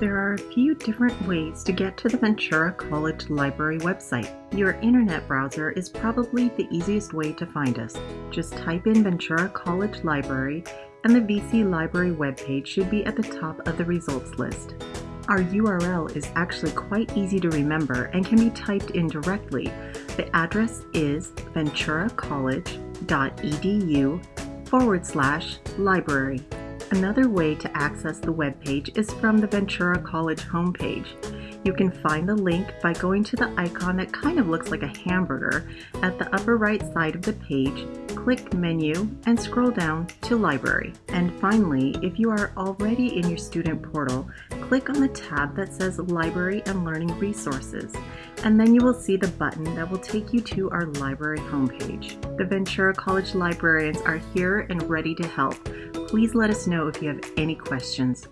There are a few different ways to get to the Ventura College Library website. Your internet browser is probably the easiest way to find us. Just type in Ventura College Library and the VC Library webpage should be at the top of the results list. Our URL is actually quite easy to remember and can be typed in directly. The address is venturacollege.edu forward slash library. Another way to access the web page is from the Ventura College homepage. You can find the link by going to the icon that kind of looks like a hamburger at the upper right side of the page, click Menu, and scroll down to Library. And finally, if you are already in your student portal, click on the tab that says Library and Learning Resources, and then you will see the button that will take you to our library homepage. The Ventura College librarians are here and ready to help please let us know if you have any questions.